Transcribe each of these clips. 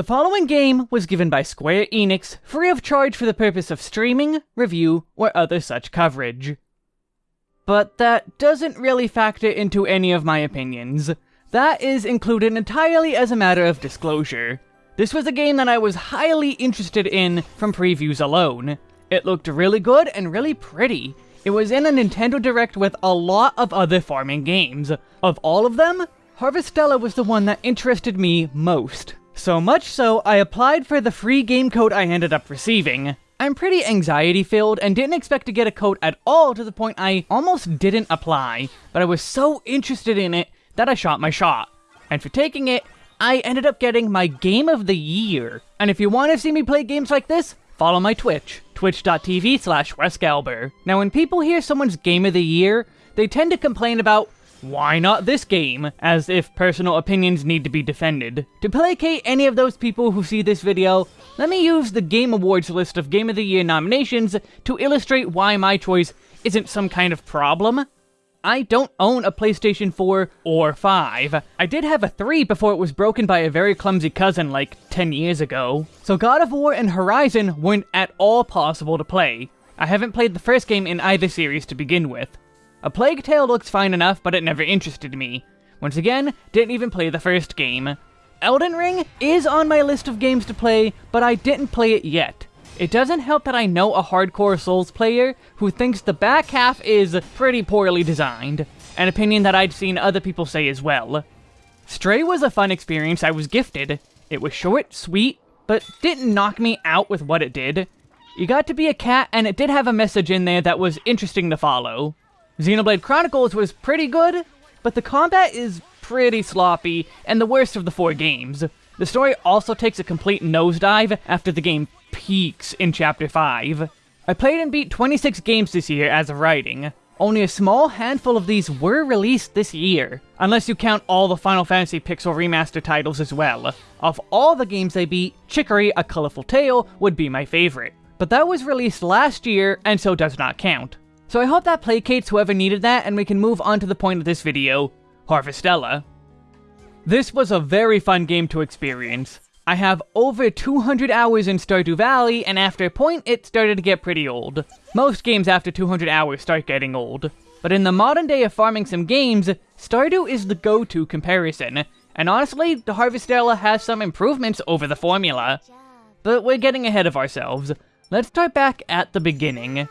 The following game was given by Square Enix free of charge for the purpose of streaming, review, or other such coverage. But that doesn't really factor into any of my opinions. That is included entirely as a matter of disclosure. This was a game that I was highly interested in from previews alone. It looked really good and really pretty. It was in a Nintendo Direct with a lot of other farming games. Of all of them, Harvestella was the one that interested me most. So much so, I applied for the free game code I ended up receiving. I'm pretty anxiety filled and didn't expect to get a code at all to the point I almost didn't apply, but I was so interested in it that I shot my shot. And for taking it, I ended up getting my Game of the Year. And if you want to see me play games like this, follow my Twitch, twitch.tv slash. Now when people hear someone's Game of the Year, they tend to complain about why not this game? As if personal opinions need to be defended. To placate any of those people who see this video, let me use the Game Awards list of Game of the Year nominations to illustrate why my choice isn't some kind of problem. I don't own a PlayStation 4 or 5. I did have a 3 before it was broken by a very clumsy cousin like 10 years ago. So God of War and Horizon weren't at all possible to play. I haven't played the first game in either series to begin with. A Plague Tale looks fine enough, but it never interested me. Once again, didn't even play the first game. Elden Ring is on my list of games to play, but I didn't play it yet. It doesn't help that I know a hardcore Souls player who thinks the back half is pretty poorly designed, an opinion that I'd seen other people say as well. Stray was a fun experience I was gifted. It was short, sweet, but didn't knock me out with what it did. You got to be a cat, and it did have a message in there that was interesting to follow. Xenoblade Chronicles was pretty good, but the combat is pretty sloppy, and the worst of the four games. The story also takes a complete nosedive after the game peaks in Chapter 5. I played and beat 26 games this year as of writing. Only a small handful of these were released this year, unless you count all the Final Fantasy Pixel Remaster titles as well. Of all the games I beat, Chicory A Colorful Tale would be my favorite. But that was released last year, and so does not count. So I hope that placates whoever needed that, and we can move on to the point of this video, Harvestella. This was a very fun game to experience. I have over 200 hours in Stardew Valley, and after a point, it started to get pretty old. Most games after 200 hours start getting old. But in the modern day of farming some games, Stardew is the go-to comparison, and honestly, the Harvestella has some improvements over the formula. But we're getting ahead of ourselves. Let's start back at the beginning.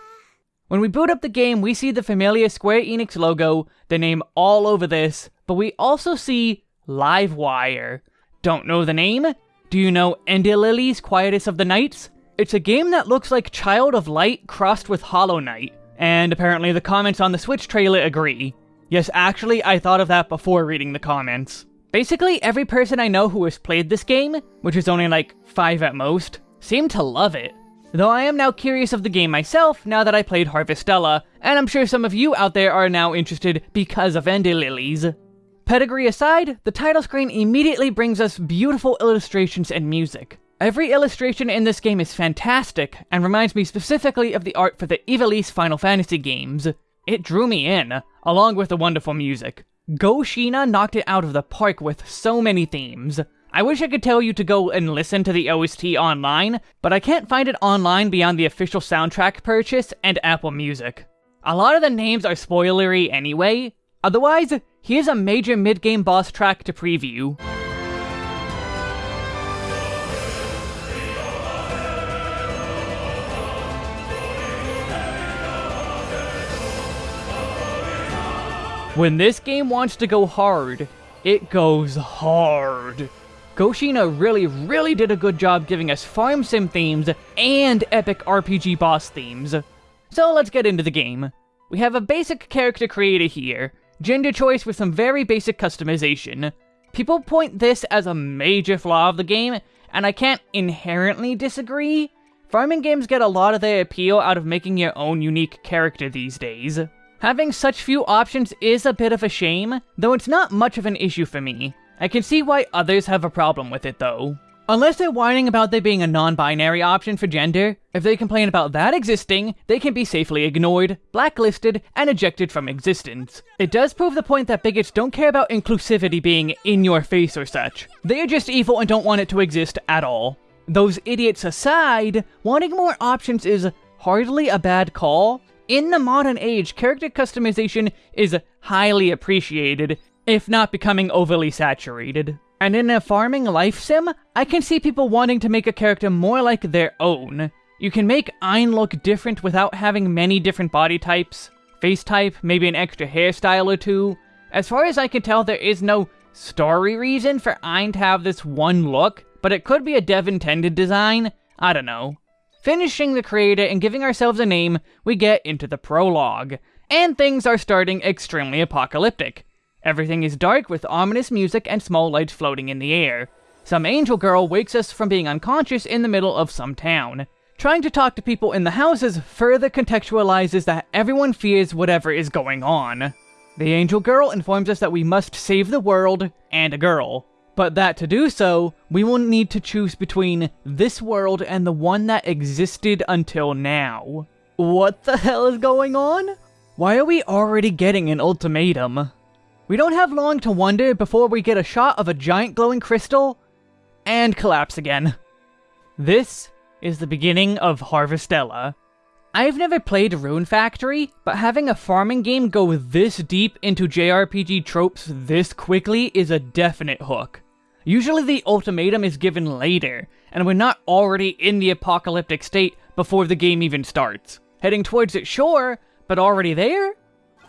When we boot up the game, we see the familiar Square Enix logo, the name all over this, but we also see Livewire. Don't know the name? Do you know Ender Lilies Quietus of the Knights? It's a game that looks like Child of Light crossed with Hollow Knight, and apparently the comments on the Switch trailer agree. Yes, actually, I thought of that before reading the comments. Basically, every person I know who has played this game, which is only like 5 at most, seem to love it. Though I am now curious of the game myself now that I played Harvestella, and I'm sure some of you out there are now interested because of Ender Lilies. Pedigree aside, the title screen immediately brings us beautiful illustrations and music. Every illustration in this game is fantastic, and reminds me specifically of the art for the Ivalice Final Fantasy games. It drew me in, along with the wonderful music. Go Shiina knocked it out of the park with so many themes. I wish I could tell you to go and listen to the OST online, but I can't find it online beyond the official soundtrack purchase and Apple Music. A lot of the names are spoilery anyway. Otherwise, here's a major mid-game boss track to preview. When this game wants to go hard, it goes hard. Go Shiina really, really did a good job giving us farm sim themes and epic RPG boss themes. So let's get into the game. We have a basic character creator here, gender choice with some very basic customization. People point this as a major flaw of the game, and I can't inherently disagree. Farming games get a lot of their appeal out of making your own unique character these days. Having such few options is a bit of a shame, though it's not much of an issue for me. I can see why others have a problem with it though. Unless they're whining about there being a non-binary option for gender, if they complain about that existing, they can be safely ignored, blacklisted, and ejected from existence. It does prove the point that bigots don't care about inclusivity being in your face or such. They are just evil and don't want it to exist at all. Those idiots aside, wanting more options is hardly a bad call. In the modern age, character customization is highly appreciated, if not becoming overly saturated. And in a farming life sim, I can see people wanting to make a character more like their own. You can make Ein look different without having many different body types, face type, maybe an extra hairstyle or two. As far as I can tell, there is no story reason for Ein to have this one look, but it could be a dev-intended design, I don't know. Finishing the creator and giving ourselves a name, we get into the prologue, and things are starting extremely apocalyptic. Everything is dark with ominous music and small lights floating in the air. Some angel girl wakes us from being unconscious in the middle of some town. Trying to talk to people in the houses further contextualizes that everyone fears whatever is going on. The angel girl informs us that we must save the world and a girl. But that to do so, we will need to choose between this world and the one that existed until now. What the hell is going on? Why are we already getting an ultimatum? We don't have long to wonder before we get a shot of a giant glowing crystal, and collapse again. This is the beginning of Harvestella. I've never played Rune Factory, but having a farming game go this deep into JRPG tropes this quickly is a definite hook. Usually the ultimatum is given later, and we're not already in the apocalyptic state before the game even starts. Heading towards it, sure, but already there?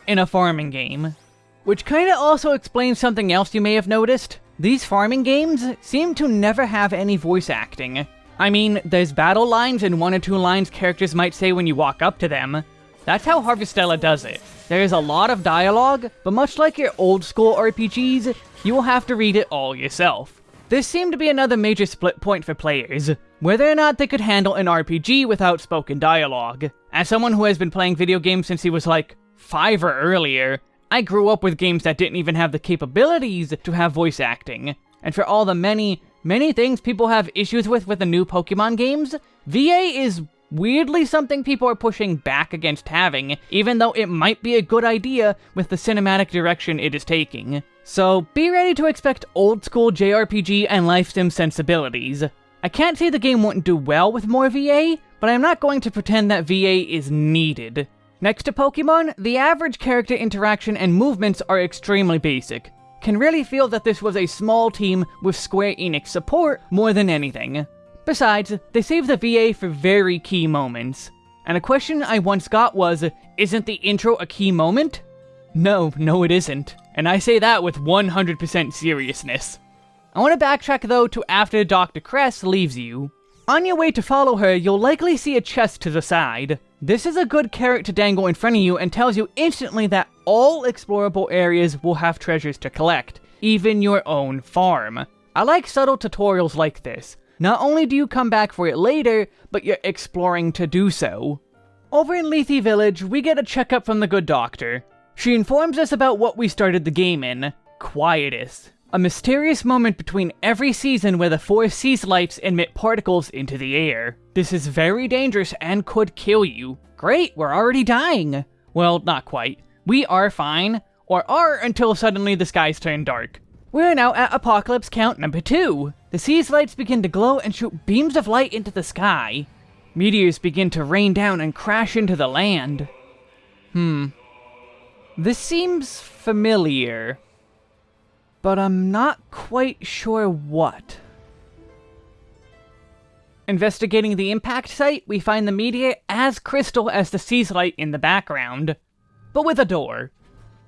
In a farming game. Which kinda also explains something else you may have noticed. These farming games seem to never have any voice acting. I mean, there's battle lines and one or two lines characters might say when you walk up to them. That's how Harvestella does it. There is a lot of dialogue, but much like your old school RPGs, you will have to read it all yourself. This seemed to be another major split point for players, whether or not they could handle an RPG without spoken dialogue. As someone who has been playing video games since he was like, 5 or earlier, I grew up with games that didn't even have the capabilities to have voice acting. And for all the many, many things people have issues with with the new Pokemon games, VA is weirdly something people are pushing back against having, even though it might be a good idea with the cinematic direction it is taking. So be ready to expect old school JRPG and life sim sensibilities. I can't say the game wouldn't do well with more VA, but I'm not going to pretend that VA is needed. Next to Pokemon, the average character interaction and movements are extremely basic. Can really feel that this was a small team with Square Enix support more than anything. Besides, they save the VA for very key moments. And a question I once got was, isn't the intro a key moment? No, no it isn't. And I say that with 100% seriousness. I want to backtrack though to after Dr. Cress leaves you. On your way to follow her, you'll likely see a chest to the side. This is a good carrot to dangle in front of you and tells you instantly that all explorable areas will have treasures to collect, even your own farm. I like subtle tutorials like this. Not only do you come back for it later, but you're exploring to do so. Over in Lethe Village, we get a checkup from the good doctor. She informs us about what we started the game in, Quietus. A mysterious moment between every season where the four Seaslights emit particles into the air. This is very dangerous and could kill you. Great, we're already dying. Well, not quite. We are fine, or are until suddenly the skies turn dark. We're now at Apocalypse Count number 2. The Seaslights begin to glow and shoot beams of light into the sky. Meteors begin to rain down and crash into the land. Hmm. This seems familiar but I'm not quite sure what. Investigating the impact site, we find the meteor as crystal as the Seaslight in the background, but with a door.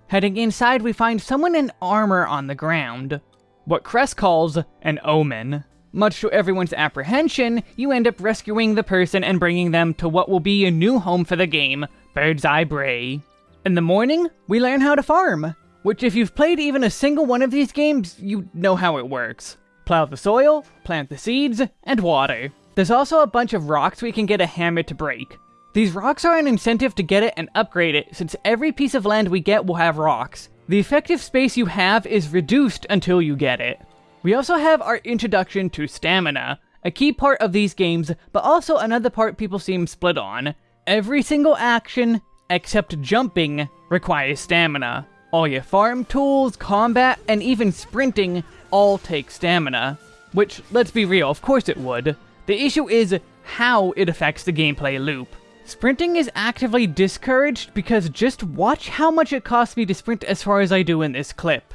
Heading inside, we find someone in armor on the ground. What Cress calls an omen. Much to everyone's apprehension, you end up rescuing the person and bringing them to what will be a new home for the game, Bird's Eye Bray. In the morning, we learn how to farm. Which if you've played even a single one of these games, you know how it works. Plow the soil, plant the seeds, and water. There's also a bunch of rocks we can get a hammer to break. These rocks are an incentive to get it and upgrade it, since every piece of land we get will have rocks. The effective space you have is reduced until you get it. We also have our introduction to stamina, a key part of these games, but also another part people seem split on. Every single action, except jumping, requires stamina. All your farm tools, combat, and even sprinting all take stamina. Which, let's be real, of course it would. The issue is how it affects the gameplay loop. Sprinting is actively discouraged because just watch how much it costs me to sprint as far as I do in this clip.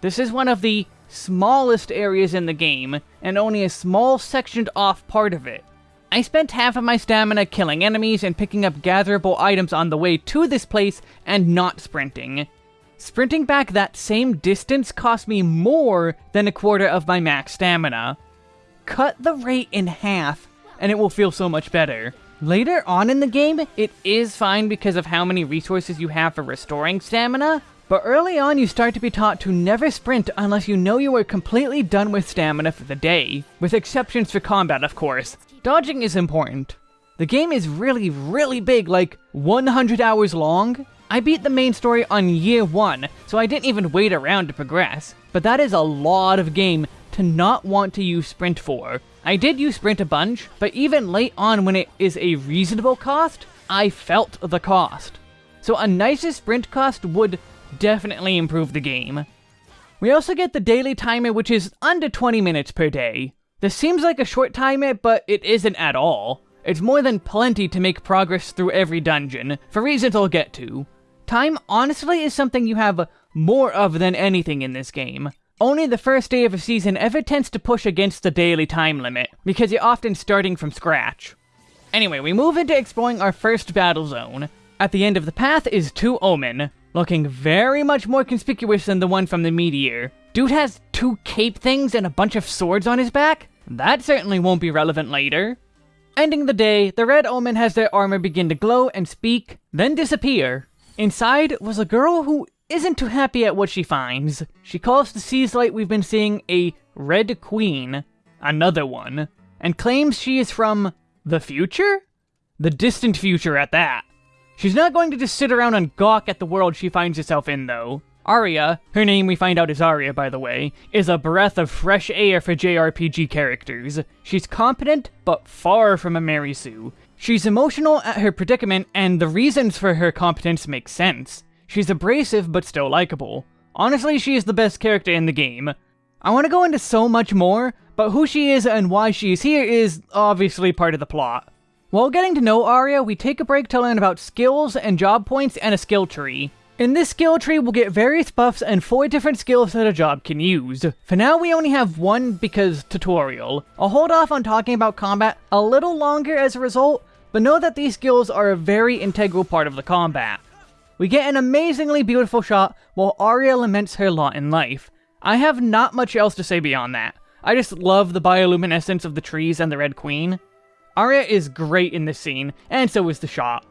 This is one of the smallest areas in the game, and only a small sectioned off part of it. I spent half of my stamina killing enemies and picking up gatherable items on the way to this place and not sprinting. Sprinting back that same distance cost me more than a quarter of my max stamina. Cut the rate in half, and it will feel so much better. Later on in the game, it is fine because of how many resources you have for restoring stamina, but early on you start to be taught to never sprint unless you know you are completely done with stamina for the day, with exceptions for combat of course. Dodging is important. The game is really, really big, like 100 hours long. I beat the main story on year 1, so I didn't even wait around to progress, but that is a lot of game to not want to use sprint for. I did use sprint a bunch, but even late on when it is a reasonable cost, I felt the cost. So a nicer sprint cost would definitely improve the game. We also get the daily timer, which is under 20 minutes per day. This seems like a short timer, but it isn't at all. It's more than plenty to make progress through every dungeon, for reasons I'll get to. Time honestly is something you have more of than anything in this game. Only the first day of a season ever tends to push against the daily time limit, because you're often starting from scratch. Anyway, we move into exploring our first battle zone. At the end of the path is two Omen, looking very much more conspicuous than the one from the Meteor. Dude has two cape things and a bunch of swords on his back? That certainly won't be relevant later. Ending the day, the Red Omen has their armor begin to glow and speak, then disappear. Inside was a girl who isn't too happy at what she finds. She calls the Seaslight we've been seeing a Red Queen, another one, and claims she is from the future? The distant future at that. She's not going to just sit around and gawk at the world she finds herself in, though. Aria, her name we find out is Aria by the way, is a breath of fresh air for JRPG characters. She's competent, but far from a Mary Sue. She's emotional at her predicament, and the reasons for her competence make sense. She's abrasive, but still likable. Honestly, she is the best character in the game. I want to go into so much more, but who she is and why she is here is obviously part of the plot. While getting to know Aria, we take a break to learn about skills and job points and a skill tree. In this skill tree, we'll get various buffs and 4 different skills that a job can use. For now, we only have one because tutorial. I'll hold off on talking about combat a little longer as a result, but know that these skills are a very integral part of the combat. We get an amazingly beautiful shot while Aria laments her lot in life. I have not much else to say beyond that. I just love the bioluminescence of the trees and the Red Queen. Aria is great in this scene, and so is the shot.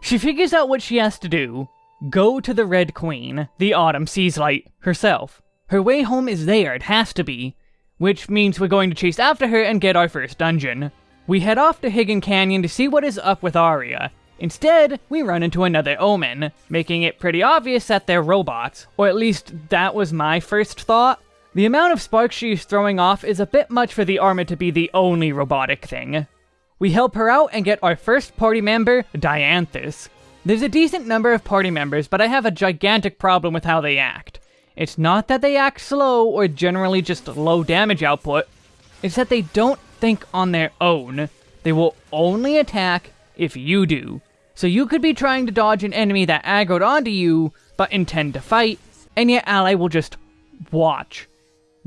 She figures out what she has to do. Go to the Red Queen, the Autumn Seaslight, herself. Her way home is there, it has to be. Which means we're going to chase after her and get our first dungeon. We head off to Hidden Canyon to see what is up with Aria, Instead, we run into another Omen, making it pretty obvious that they're robots, or at least that was my first thought. The amount of sparks she's throwing off is a bit much for the armor to be the only robotic thing. We help her out and get our first party member, Dianthus. There's a decent number of party members, but I have a gigantic problem with how they act. It's not that they act slow or generally just low damage output, it's that they don't think on their own. They will only attack if you do. So you could be trying to dodge an enemy that aggroed onto you, but intend to fight, and your ally will just watch.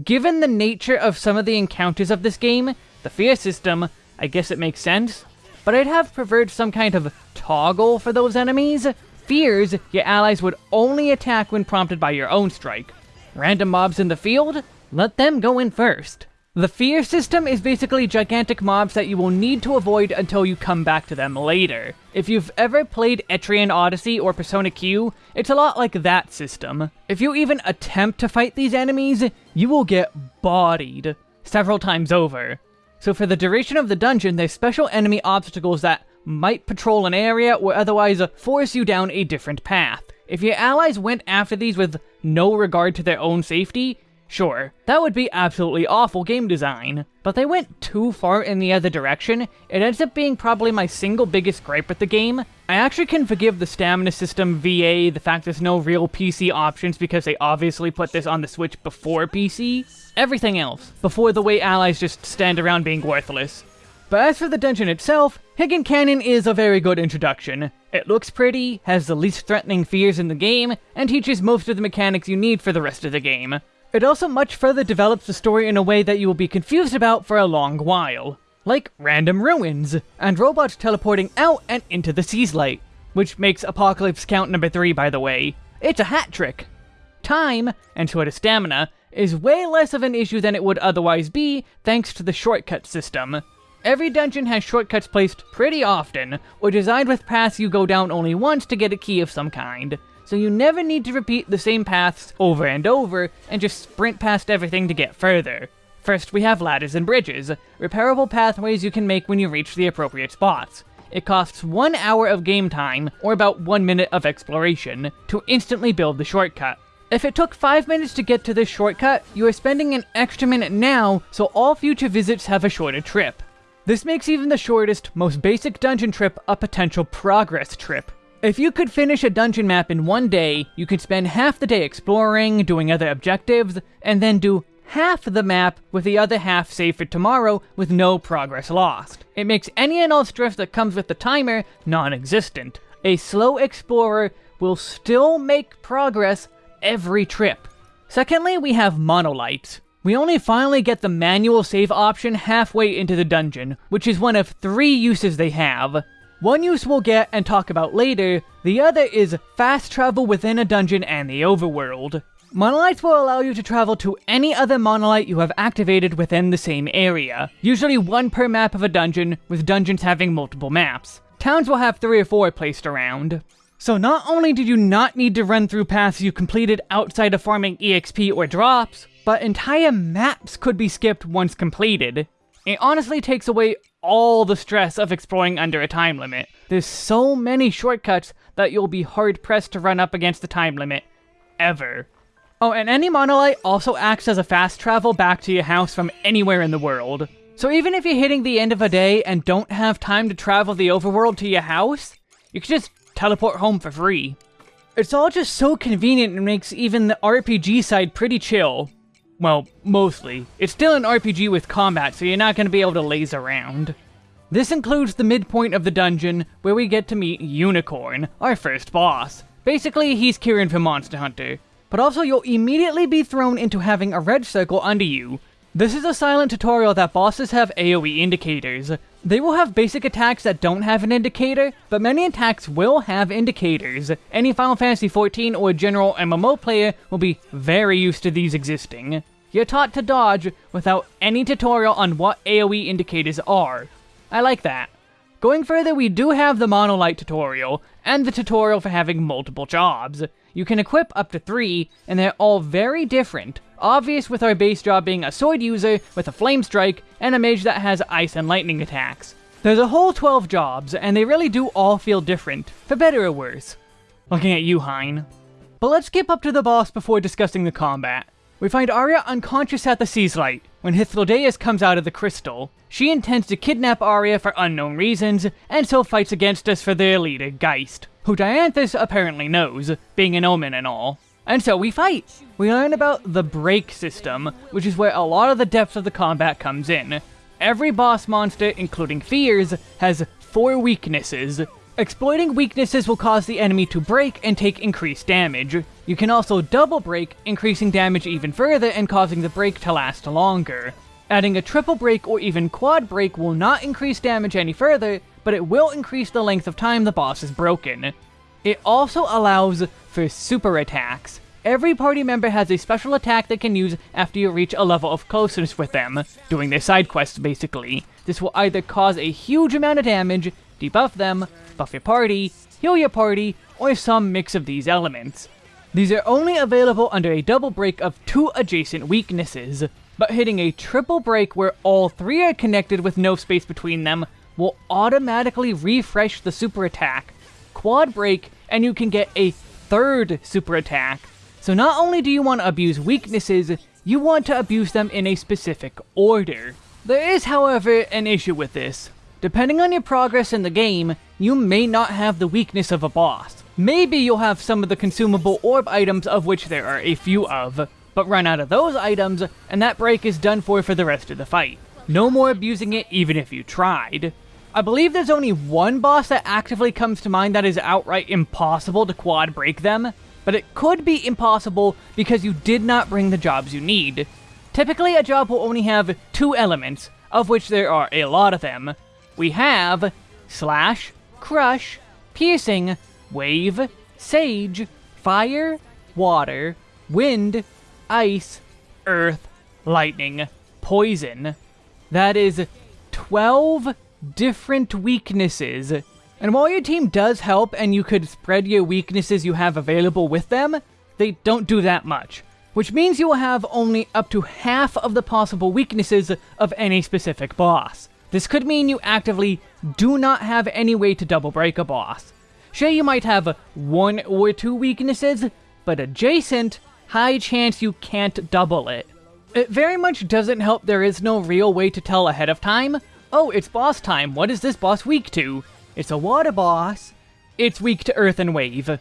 Given the nature of some of the encounters of this game, the fear system, I guess it makes sense, but I'd have preferred some kind of toggle for those enemies. Fears, your allies would only attack when prompted by your own strike. Random mobs in the field, let them go in first. The fear system is basically gigantic mobs that you will need to avoid until you come back to them later. If you've ever played Etrian Odyssey or Persona Q, it's a lot like that system. If you even attempt to fight these enemies, you will get bodied several times over. So for the duration of the dungeon, there's special enemy obstacles that might patrol an area or otherwise force you down a different path. If your allies went after these with no regard to their own safety, Sure, that would be absolutely awful game design, but they went too far in the other direction, it ends up being probably my single biggest gripe with the game. I actually can forgive the stamina system VA, the fact there's no real PC options because they obviously put this on the Switch before PC. Everything else, before the way allies just stand around being worthless. But as for the dungeon itself, Hidden Canyon is a very good introduction. It looks pretty, has the least threatening fears in the game, and teaches most of the mechanics you need for the rest of the game. It also much further develops the story in a way that you will be confused about for a long while. Like random ruins, and robots teleporting out and into the Seaslight, which makes Apocalypse Count number 3 by the way. It's a hat trick! Time, and so does stamina, is way less of an issue than it would otherwise be thanks to the shortcut system. Every dungeon has shortcuts placed pretty often, or designed with paths you go down only once to get a key of some kind, so you never need to repeat the same paths over and over and just sprint past everything to get further. First, we have ladders and bridges, repairable pathways you can make when you reach the appropriate spots. It costs one hour of game time, or about one minute of exploration, to instantly build the shortcut. If it took 5 minutes to get to this shortcut, you are spending an extra minute now, so all future visits have a shorter trip. This makes even the shortest, most basic dungeon trip a potential progress trip. If you could finish a dungeon map in one day, you could spend half the day exploring, doing other objectives, and then do half the map with the other half saved for tomorrow with no progress lost. It makes any and all stress that comes with the timer non-existent. A slow explorer will still make progress every trip. Secondly, we have monolights. We only finally get the manual save option halfway into the dungeon, which is one of three uses they have. One use we'll get and talk about later, the other is fast travel within a dungeon and the overworld. Monolights will allow you to travel to any other monolight you have activated within the same area, usually one per map of a dungeon, with dungeons having multiple maps. Towns will have three or four placed around. So not only did you not need to run through paths you completed outside of farming EXP or drops, but entire maps could be skipped once completed. It honestly takes away all the stress of exploring under a time limit. There's so many shortcuts that you'll be hard-pressed to run up against the time limit. Ever. Oh, and any monolight also acts as a fast travel back to your house from anywhere in the world. So even if you're hitting the end of a day and don't have time to travel the overworld to your house, you can just teleport home for free. It's all just so convenient and makes even the RPG side pretty chill. Well, mostly. It's still an RPG with combat, so you're not going to be able to laze around. This includes the midpoint of the dungeon, where we get to meet Unicorn, our first boss. Basically, he's Kirin from Monster Hunter. But also, you'll immediately be thrown into having a red circle under you. This is a silent tutorial that bosses have AoE indicators. They will have basic attacks that don't have an indicator, but many attacks will have indicators. Any Final Fantasy XIV or general MMO player will be very used to these existing. You're taught to dodge without any tutorial on what AoE indicators are. I like that. Going further, we do have the Monolight tutorial, and the tutorial for having multiple jobs. You can equip up to three, and they're all very different. Obvious with our base job being a sword user with a flame strike, and a mage that has ice and lightning attacks. There's a whole 12 jobs, and they really do all feel different, for better or worse. Looking at you, Hein. But let's skip up to the boss before discussing the combat. We find Aria unconscious at the Seaslight when Hythlodaeus comes out of the crystal. She intends to kidnap Aria for unknown reasons, and so fights against us for their leader, Geist, who Dianthus apparently knows, being an omen and all. And so we fight! We learn about the break system, which is where a lot of the depth of the combat comes in. Every boss monster, including Fears, has four weaknesses, Exploiting weaknesses will cause the enemy to break and take increased damage. You can also double break, increasing damage even further and causing the break to last longer. Adding a triple break or even quad break will not increase damage any further, but it will increase the length of time the boss is broken. It also allows for super attacks. Every party member has a special attack they can use after you reach a level of closeness with them, doing their side quests basically. This will either cause a huge amount of damage, debuff them, buff your party, heal your party, or some mix of these elements. These are only available under a double break of two adjacent weaknesses, but hitting a triple break where all three are connected with no space between them will automatically refresh the super attack. Quad break, and you can get a third super attack. So not only do you want to abuse weaknesses, you want to abuse them in a specific order. There is, however, an issue with this. Depending on your progress in the game, you may not have the weakness of a boss. Maybe you'll have some of the consumable orb items of which there are a few of, but run out of those items, and that break is done for for the rest of the fight. No more abusing it even if you tried. I believe there's only one boss that actively comes to mind that is outright impossible to quad break them, but it could be impossible because you did not bring the jobs you need. Typically, a job will only have two elements, of which there are a lot of them. We have Slash, Crush, Piercing, Wave, Sage, Fire, Water, Wind, Ice, Earth, Lightning, Poison. That is 12 different weaknesses and while your team does help and you could spread your weaknesses you have available with them, they don't do that much. Which means you will have only up to half of the possible weaknesses of any specific boss. This could mean you actively do not have any way to double break a boss. Sure, you might have one or two weaknesses, but adjacent, high chance you can't double it. It very much doesn't help there is no real way to tell ahead of time, oh, it's boss time, what is this boss weak to? It's a water boss. It's weak to earth and wave.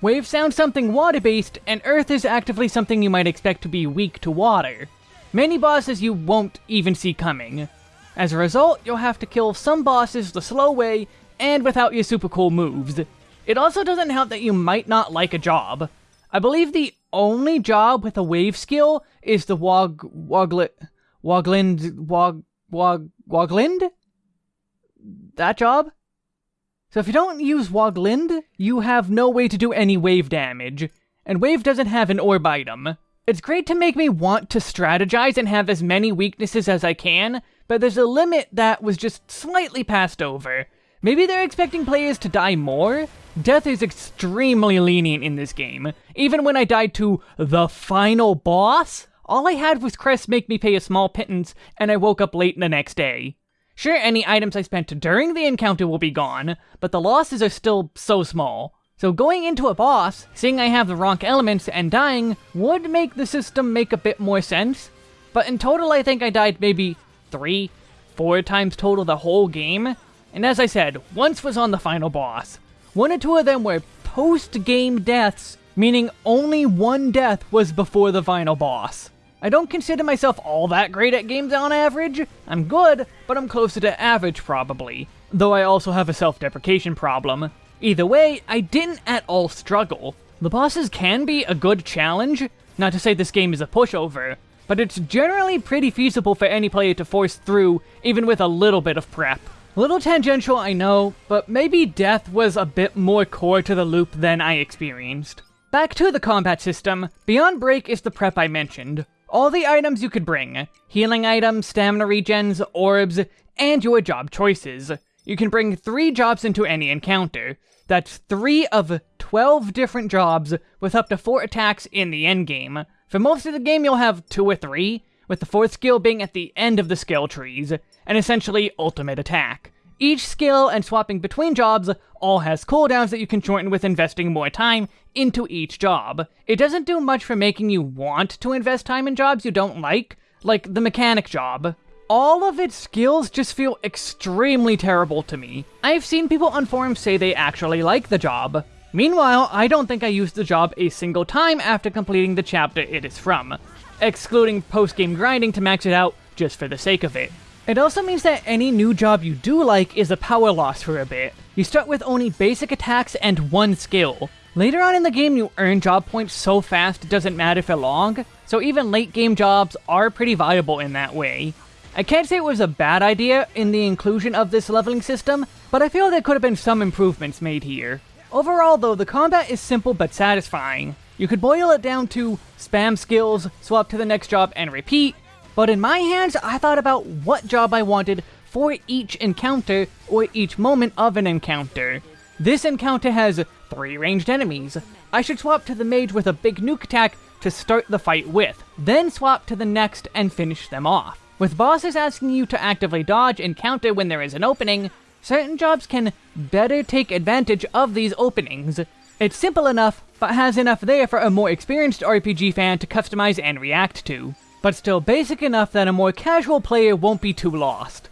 Wave sounds something water-based, and earth is actively something you might expect to be weak to water. Many bosses you won't even see coming. As a result, you'll have to kill some bosses the slow way, and without your super cool moves. It also doesn't help that you might not like a job. I believe the only job with a wave skill is the Wog... Woglet... Woglind... Wog... Wog... Woglind? That job? So if you don't use Woglind, you have no way to do any wave damage, and wave doesn't have an orb item. It's great to make me want to strategize and have as many weaknesses as I can, but there's a limit that was just slightly passed over. Maybe they're expecting players to die more? Death is extremely lenient in this game. Even when I died to the final boss, all I had was Crest make me pay a small pittance, and I woke up late the next day. Sure, any items I spent during the encounter will be gone, but the losses are still so small. So going into a boss, seeing I have the wrong elements and dying would make the system make a bit more sense, but in total I think I died maybe three, four times total the whole game, and as I said, once was on the final boss. One or two of them were post-game deaths, meaning only one death was before the final boss. I don't consider myself all that great at games on average. I'm good, but I'm closer to average probably. Though I also have a self-deprecation problem. Either way, I didn't at all struggle. The bosses can be a good challenge, not to say this game is a pushover, but it's generally pretty feasible for any player to force through, even with a little bit of prep. Little tangential, I know, but maybe death was a bit more core to the loop than I experienced. Back to the combat system, Beyond Break is the prep I mentioned all the items you could bring, healing items, stamina regens, orbs, and your job choices. You can bring 3 jobs into any encounter. That's 3 of 12 different jobs, with up to 4 attacks in the endgame. For most of the game you'll have 2 or 3, with the 4th skill being at the end of the skill trees, and essentially ultimate attack. Each skill and swapping between jobs all has cooldowns that you can shorten with investing more time into each job. It doesn't do much for making you want to invest time in jobs you don't like, like the mechanic job. All of its skills just feel extremely terrible to me. I've seen people on forums say they actually like the job. Meanwhile, I don't think I used the job a single time after completing the chapter it is from, excluding post-game grinding to max it out just for the sake of it. It also means that any new job you do like is a power loss for a bit. You start with only basic attacks and one skill. Later on in the game, you earn job points so fast it doesn't matter for long, so even late game jobs are pretty viable in that way. I can't say it was a bad idea in the inclusion of this leveling system, but I feel there could have been some improvements made here. Overall though, the combat is simple but satisfying. You could boil it down to spam skills, swap to the next job and repeat, but in my hands, I thought about what job I wanted for each encounter or each moment of an encounter. This encounter has three ranged enemies. I should swap to the mage with a big nuke attack to start the fight with, then swap to the next and finish them off. With bosses asking you to actively dodge and counter when there is an opening, certain jobs can better take advantage of these openings. It's simple enough, but has enough there for a more experienced RPG fan to customize and react to, but still basic enough that a more casual player won't be too lost.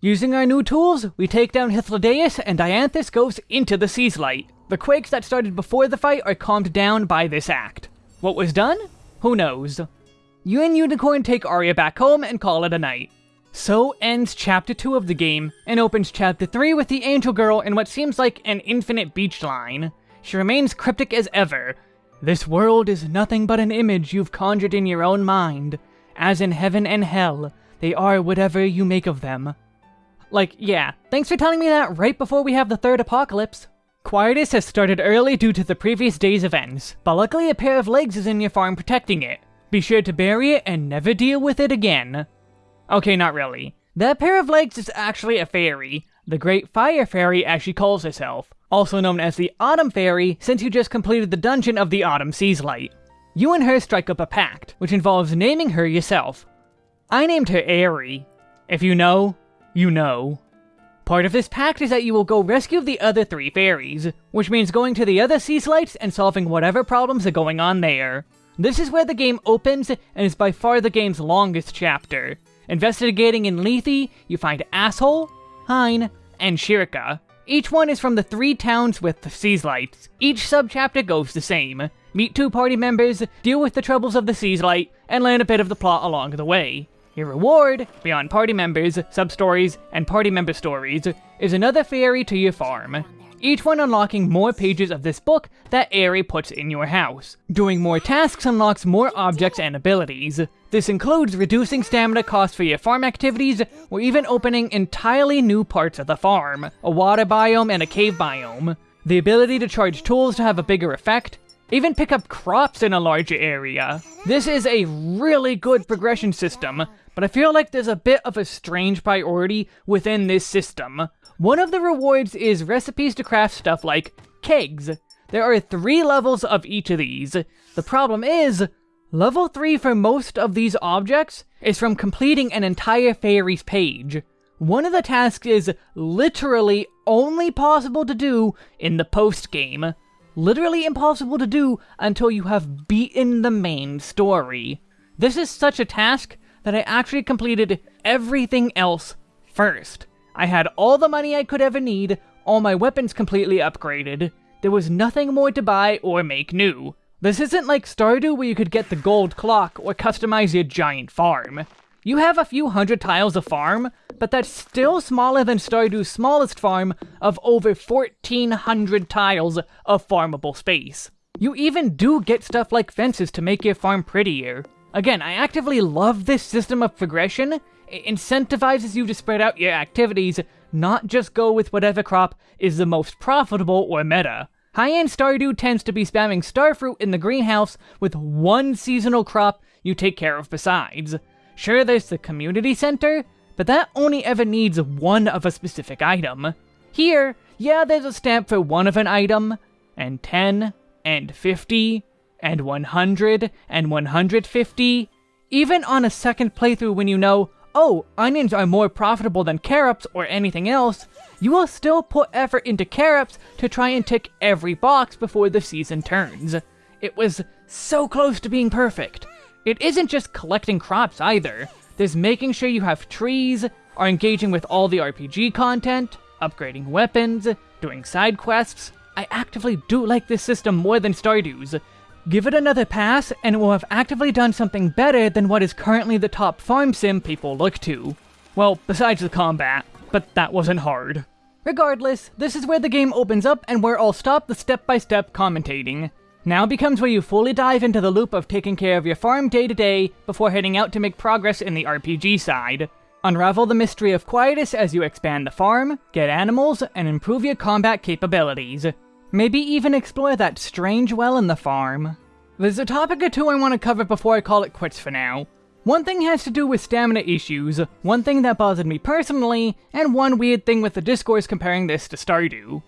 Using our new tools, we take down Hythlodaeus and Dianthus goes into the Seaslight. The quakes that started before the fight are calmed down by this act. What was done? Who knows. You and Unicorn take Aria back home and call it a night. So ends Chapter 2 of the game, and opens Chapter 3 with the Angel Girl in what seems like an infinite beach line. She remains cryptic as ever. This world is nothing but an image you've conjured in your own mind. As in heaven and hell, they are whatever you make of them. Like, yeah, thanks for telling me that right before we have the third apocalypse. Quietus has started early due to the previous day's events, but luckily a pair of legs is in your farm protecting it. Be sure to bury it and never deal with it again. Okay, not really. That pair of legs is actually a fairy, the Great Fire Fairy as she calls herself, also known as the Autumn Fairy since you just completed the dungeon of the Autumn Seaslight. You and her strike up a pact, which involves naming her yourself. I named her Airy. If you know, you know. Part of this pact is that you will go rescue the other three fairies, which means going to the other Seaslights and solving whatever problems are going on there. This is where the game opens and is by far the game's longest chapter. Investigating in Lethe, you find Asshole, Hein, and Shirka. Each one is from the three towns with the Seaslights. Each subchapter goes the same. Meet two party members, deal with the troubles of the Seaslight, and learn a bit of the plot along the way. Your reward, beyond party members, sub-stories, and party member stories, is another fairy to your farm. Each one unlocking more pages of this book that Airy puts in your house. Doing more tasks unlocks more objects and abilities. This includes reducing stamina costs for your farm activities, or even opening entirely new parts of the farm, a water biome and a cave biome. The ability to charge tools to have a bigger effect, even pick up crops in a larger area. This is a really good progression system, but I feel like there's a bit of a strange priority within this system. One of the rewards is recipes to craft stuff like kegs. There are three levels of each of these. The problem is, level 3 for most of these objects is from completing an entire fairy's page. One of the tasks is literally only possible to do in the post-game. Literally impossible to do until you have beaten the main story. This is such a task that I actually completed everything else first. I had all the money I could ever need, all my weapons completely upgraded. There was nothing more to buy or make new. This isn't like Stardew where you could get the gold clock or customize your giant farm. You have a few hundred tiles of farm, but that's still smaller than Stardew's smallest farm of over 1400 tiles of farmable space. You even do get stuff like fences to make your farm prettier. Again, I actively love this system of progression. It incentivizes you to spread out your activities, not just go with whatever crop is the most profitable or meta. High-end Stardew tends to be spamming starfruit in the greenhouse with one seasonal crop you take care of besides. Sure, there's the community center, but that only ever needs one of a specific item. Here, yeah, there's a stamp for one of an item, and 10, and 50, and 100 and 150. Even on a second playthrough when you know, oh, onions are more profitable than carrots or anything else, you will still put effort into carrots to try and tick every box before the season turns. It was so close to being perfect. It isn't just collecting crops either. There's making sure you have trees, are engaging with all the RPG content, upgrading weapons, doing side quests. I actively do like this system more than Stardew's, Give it another pass, and it will have actively done something better than what is currently the top farm sim people look to. Well, besides the combat, but that wasn't hard. Regardless, this is where the game opens up and where I'll stop the step-by-step -step commentating. Now becomes where you fully dive into the loop of taking care of your farm day to day before heading out to make progress in the RPG side. Unravel the mystery of Quietus as you expand the farm, get animals, and improve your combat capabilities. Maybe even explore that strange well in the farm. There's a topic or two I want to cover before I call it quits for now. One thing has to do with stamina issues, one thing that bothered me personally, and one weird thing with the discourse comparing this to Stardew.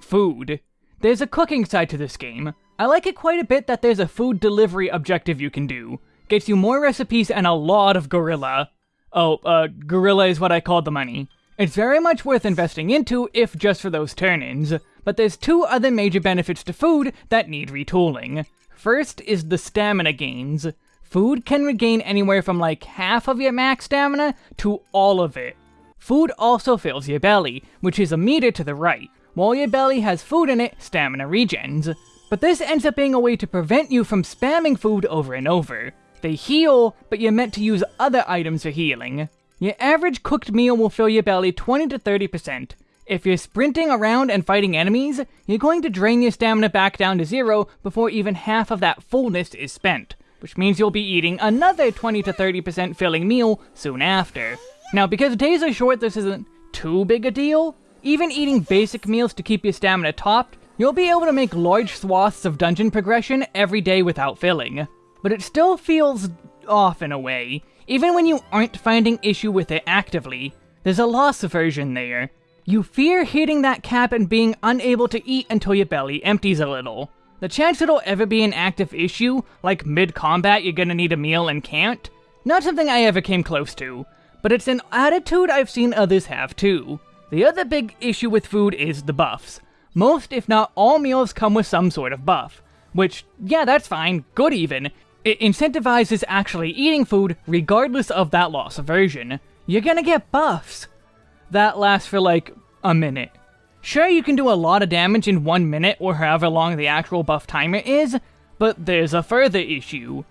Food. There's a cooking side to this game. I like it quite a bit that there's a food delivery objective you can do. Gets you more recipes and a lot of gorilla. Oh, uh, gorilla is what I called the money. It's very much worth investing into, if just for those turn-ins, but there's two other major benefits to food that need retooling. First is the stamina gains. Food can regain anywhere from like half of your max stamina to all of it. Food also fills your belly, which is a meter to the right. While your belly has food in it, stamina regens. But this ends up being a way to prevent you from spamming food over and over. They heal, but you're meant to use other items for healing. Your average cooked meal will fill your belly 20 to 30%. If you're sprinting around and fighting enemies, you're going to drain your stamina back down to zero before even half of that fullness is spent, which means you'll be eating another 20 to 30% filling meal soon after. Now, because days are short, this isn't too big a deal. Even eating basic meals to keep your stamina topped You'll be able to make large swaths of dungeon progression every day without filling, but it still feels off in a way, even when you aren't finding issue with it actively. There's a loss aversion there. You fear hitting that cap and being unable to eat until your belly empties a little. The chance it'll ever be an active issue, like mid-combat you're gonna need a meal and can't, not something I ever came close to, but it's an attitude I've seen others have too. The other big issue with food is the buffs. Most, if not all meals come with some sort of buff. Which, yeah, that's fine, good even. It incentivizes actually eating food regardless of that loss aversion. You're gonna get buffs. That lasts for like a minute. Sure, you can do a lot of damage in one minute or however long the actual buff timer is, but there's a further issue.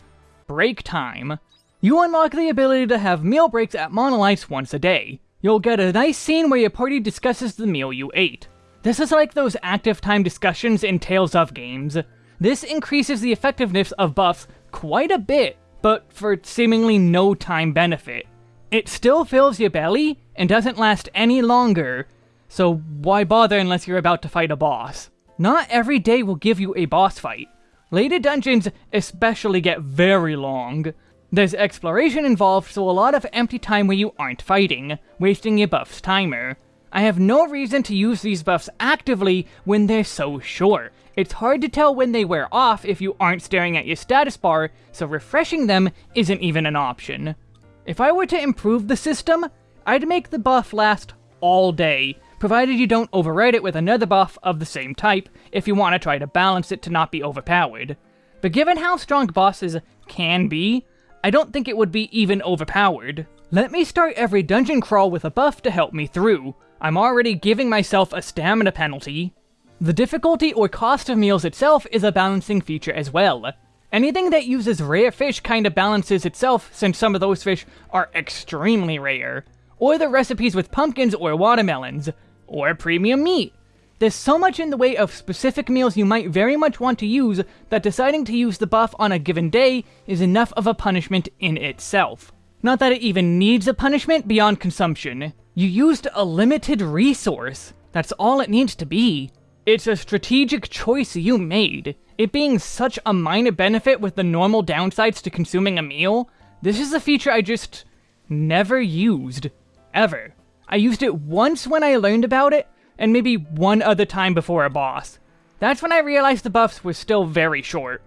Break time. You unlock the ability to have meal breaks at Monolights once a day. You'll get a nice scene where your party discusses the meal you ate. This is like those active time discussions in Tales of games. This increases the effectiveness of buffs quite a bit, but for seemingly no time benefit. It still fills your belly, and doesn't last any longer, so why bother unless you're about to fight a boss? Not every day will give you a boss fight. Later dungeons especially get very long. There's exploration involved, so a lot of empty time where you aren't fighting, wasting your buff's timer. I have no reason to use these buffs actively when they're so short. It's hard to tell when they wear off if you aren't staring at your status bar, so refreshing them isn't even an option. If I were to improve the system, I'd make the buff last all day, provided you don't override it with another buff of the same type if you want to try to balance it to not be overpowered. But given how strong bosses can be, I don't think it would be even overpowered. Let me start every dungeon crawl with a buff to help me through. I'm already giving myself a stamina penalty. The difficulty or cost of meals itself is a balancing feature as well. Anything that uses rare fish kinda balances itself since some of those fish are extremely rare. Or the recipes with pumpkins or watermelons. Or premium meat. There's so much in the way of specific meals you might very much want to use that deciding to use the buff on a given day is enough of a punishment in itself. Not that it even needs a punishment beyond consumption. You used a limited resource. That's all it needs to be. It's a strategic choice you made. It being such a minor benefit with the normal downsides to consuming a meal, this is a feature I just never used. Ever. I used it once when I learned about it, and maybe one other time before a boss. That's when I realized the buffs were still very short.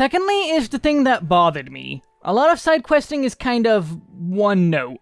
Secondly is the thing that bothered me. A lot of side questing is kind of one note.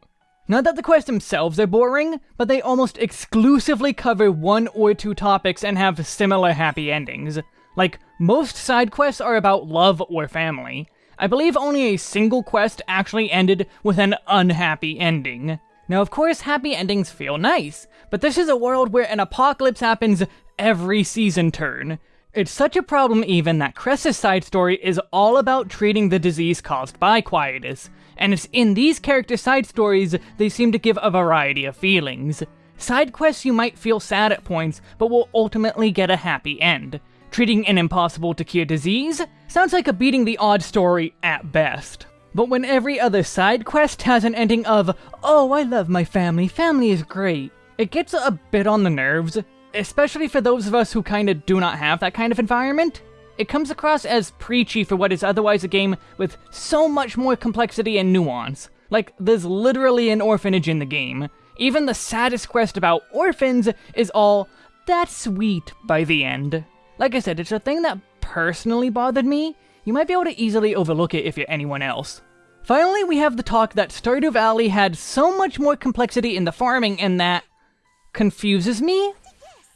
Not that the quests themselves are boring, but they almost exclusively cover one or two topics and have similar happy endings. Like, most side quests are about love or family. I believe only a single quest actually ended with an unhappy ending. Now, of course, happy endings feel nice, but this is a world where an apocalypse happens every season turn. It's such a problem even that Cress's side story is all about treating the disease caused by Quietus, and it's in these character side stories they seem to give a variety of feelings. Side quests you might feel sad at points, but will ultimately get a happy end. Treating an impossible to cure disease sounds like a beating the odd story at best. But when every other side quest has an ending of, oh, I love my family, family is great, it gets a bit on the nerves, especially for those of us who kinda do not have that kind of environment. It comes across as preachy for what is otherwise a game with so much more complexity and nuance. Like, there's literally an orphanage in the game. Even the saddest quest about orphans is all, that sweet by the end. Like I said, it's a thing that personally bothered me. You might be able to easily overlook it if you're anyone else. Finally, we have the talk that Stardew Valley had so much more complexity in the farming and that confuses me?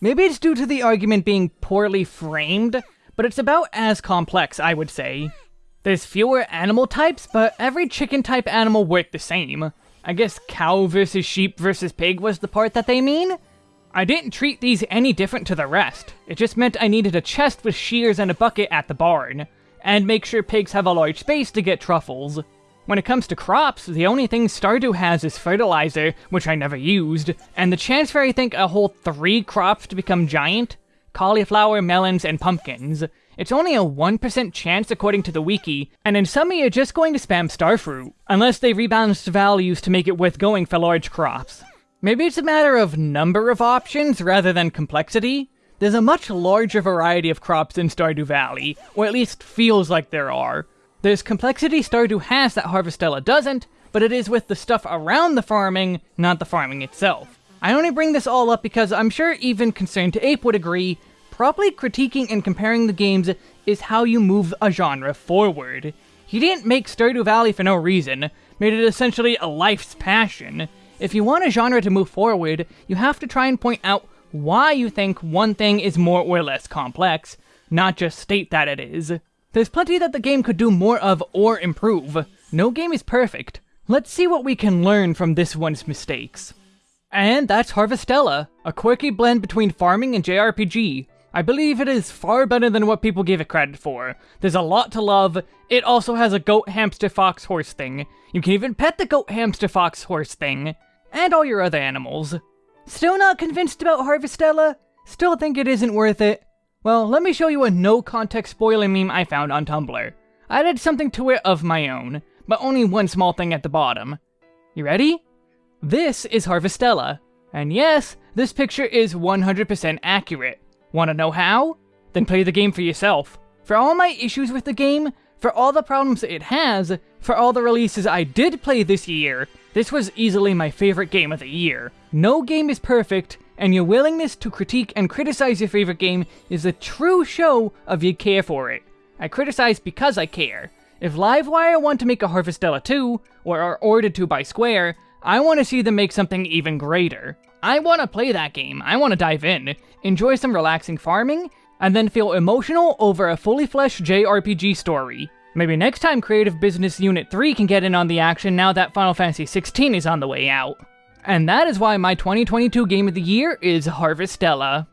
Maybe it's due to the argument being poorly framed, but it's about as complex, I would say. There's fewer animal types, but every chicken type animal worked the same. I guess cow versus sheep versus pig was the part that they mean? I didn't treat these any different to the rest. It just meant I needed a chest with shears and a bucket at the barn, and make sure pigs have a large space to get truffles. When it comes to crops, the only thing Stardew has is fertilizer, which I never used, and the chance for I think a whole three crops to become giant? Cauliflower, melons, and pumpkins. It's only a 1% chance according to the wiki, and in some you're just going to spam starfruit, unless they rebalanced values to make it worth going for large crops. Maybe it's a matter of number of options rather than complexity. There's a much larger variety of crops in Stardew Valley, or at least feels like there are. There's complexity Stardew has that Harvestella doesn't, but it is with the stuff around the farming, not the farming itself. I only bring this all up because I'm sure even ConcernedApe would agree, properly critiquing and comparing the games is how you move a genre forward. He didn't make Stardew Valley for no reason, made it essentially a life's passion. If you want a genre to move forward, you have to try and point out why you think one thing is more or less complex, not just state that it is. There's plenty that the game could do more of or improve. No game is perfect. Let's see what we can learn from this one's mistakes. And that's Harvestella, a quirky blend between farming and JRPG. I believe it is far better than what people give it credit for. There's a lot to love. It also has a goat, hamster, fox, horse thing. You can even pet the goat, hamster, fox, horse thing and all your other animals. Still not convinced about Harvestella? Still think it isn't worth it? Well, let me show you a no-context spoiler meme I found on Tumblr. I added something to it of my own, but only one small thing at the bottom. You ready? This is Harvestella. And yes, this picture is 100% accurate. Wanna know how? Then play the game for yourself. For all my issues with the game, for all the problems it has, for all the releases I did play this year, this was easily my favorite game of the year. No game is perfect, and your willingness to critique and criticize your favorite game is a true show of you care for it. I criticize because I care. If Livewire want to make a Harvestella 2, or are ordered to by Square, I want to see them make something even greater. I want to play that game, I want to dive in, enjoy some relaxing farming, and then feel emotional over a fully fleshed JRPG story. Maybe next time Creative Business Unit 3 can get in on the action now that Final Fantasy XVI is on the way out. And that is why my 2022 Game of the Year is Harvestella.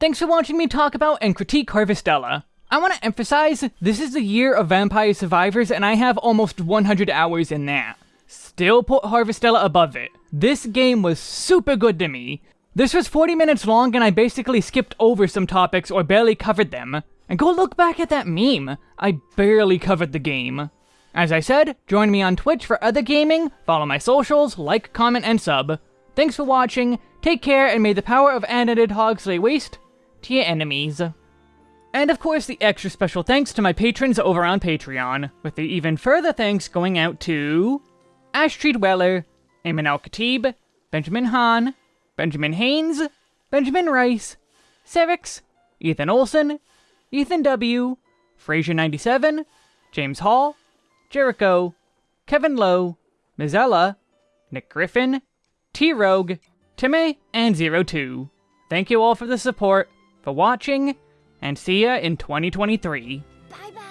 Thanks for watching me talk about and critique Harvestella. I want to emphasize, this is the year of Vampire Survivors and I have almost 100 hours in that. Still put Harvestella above it. This game was super good to me. This was 40 minutes long and I basically skipped over some topics or barely covered them. And go look back at that meme. I barely covered the game. As I said, join me on Twitch for other gaming, follow my socials, like, comment, and sub. Thanks for watching, take care, and may the power of animated hogs lay waste to your enemies. And of course, the extra special thanks to my patrons over on Patreon, with the even further thanks going out to... Ashtree Weller, Eamon Al-Khatib, Benjamin Hahn, Benjamin Haynes, Benjamin Rice, Cerix, Ethan Olson, Ethan W., Fraser97, James Hall, Jericho, Kevin Lowe, Mizella, Nick Griffin, T Rogue, Timmy, and Zero Two. Thank you all for the support, for watching, and see ya in 2023. Bye bye!